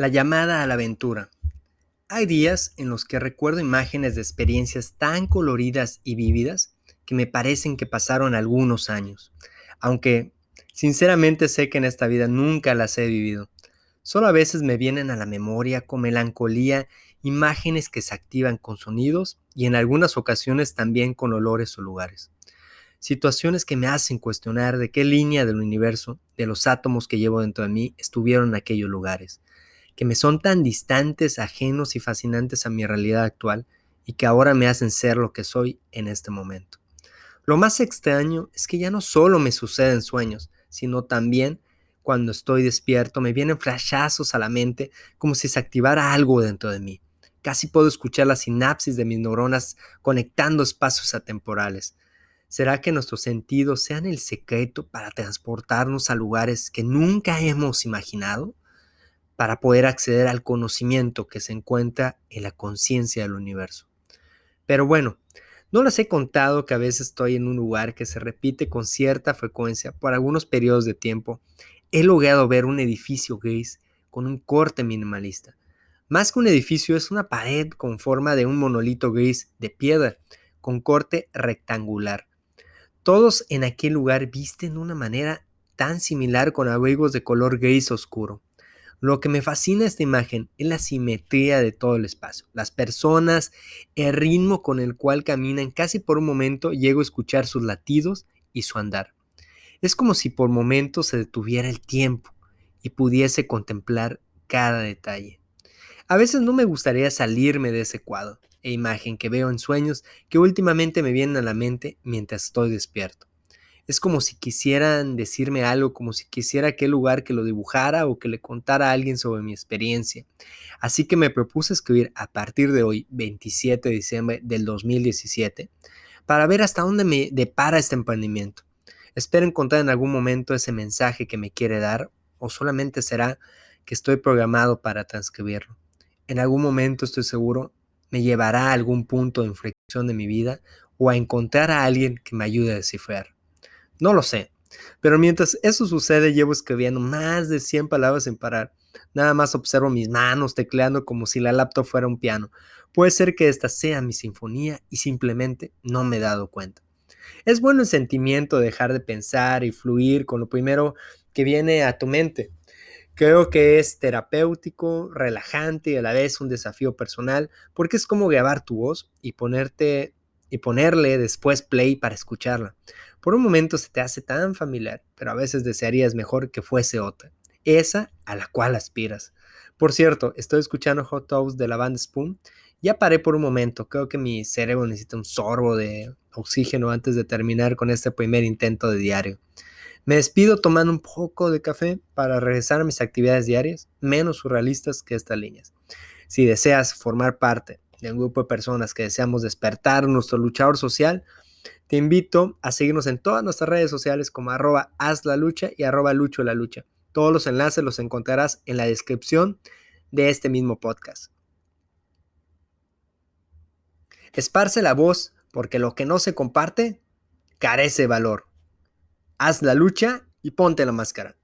La llamada a la aventura. Hay días en los que recuerdo imágenes de experiencias tan coloridas y vívidas que me parecen que pasaron algunos años, aunque sinceramente sé que en esta vida nunca las he vivido. Solo a veces me vienen a la memoria con melancolía imágenes que se activan con sonidos y en algunas ocasiones también con olores o lugares. Situaciones que me hacen cuestionar de qué línea del universo, de los átomos que llevo dentro de mí, estuvieron en aquellos lugares que me son tan distantes, ajenos y fascinantes a mi realidad actual y que ahora me hacen ser lo que soy en este momento. Lo más extraño es que ya no solo me suceden sueños, sino también cuando estoy despierto me vienen flashazos a la mente como si se activara algo dentro de mí. Casi puedo escuchar la sinapsis de mis neuronas conectando espacios atemporales. ¿Será que nuestros sentidos sean el secreto para transportarnos a lugares que nunca hemos imaginado? Para poder acceder al conocimiento que se encuentra en la conciencia del universo. Pero bueno, no les he contado que a veces estoy en un lugar que se repite con cierta frecuencia por algunos periodos de tiempo. He logrado ver un edificio gris con un corte minimalista. Más que un edificio es una pared con forma de un monolito gris de piedra con corte rectangular. Todos en aquel lugar visten de una manera tan similar con abrigos de color gris oscuro. Lo que me fascina esta imagen es la simetría de todo el espacio. Las personas, el ritmo con el cual caminan, casi por un momento llego a escuchar sus latidos y su andar. Es como si por momentos se detuviera el tiempo y pudiese contemplar cada detalle. A veces no me gustaría salirme de ese cuadro e imagen que veo en sueños que últimamente me vienen a la mente mientras estoy despierto. Es como si quisieran decirme algo, como si quisiera aquel lugar que lo dibujara o que le contara a alguien sobre mi experiencia. Así que me propuse escribir a partir de hoy, 27 de diciembre del 2017, para ver hasta dónde me depara este emprendimiento. Espero encontrar en algún momento ese mensaje que me quiere dar o solamente será que estoy programado para transcribirlo. En algún momento estoy seguro me llevará a algún punto de inflexión de mi vida o a encontrar a alguien que me ayude a descifrar. No lo sé. Pero mientras eso sucede, llevo escribiendo más de 100 palabras sin parar. Nada más observo mis manos tecleando como si la laptop fuera un piano. Puede ser que esta sea mi sinfonía y simplemente no me he dado cuenta. Es bueno el sentimiento de dejar de pensar y fluir con lo primero que viene a tu mente. Creo que es terapéutico, relajante y a la vez un desafío personal porque es como grabar tu voz y ponerte y ponerle después play para escucharla. Por un momento se te hace tan familiar, pero a veces desearías mejor que fuese otra, esa a la cual aspiras. Por cierto, estoy escuchando Hot Toast de la banda Spoon. Ya paré por un momento, creo que mi cerebro necesita un sorbo de oxígeno antes de terminar con este primer intento de diario. Me despido tomando un poco de café para regresar a mis actividades diarias, menos surrealistas que estas líneas. Si deseas formar parte de un grupo de personas que deseamos despertar nuestro luchador social, te invito a seguirnos en todas nuestras redes sociales como arroba haz la lucha y arroba lucho la lucha. Todos los enlaces los encontrarás en la descripción de este mismo podcast. Esparce la voz porque lo que no se comparte carece valor. Haz la lucha y ponte la máscara.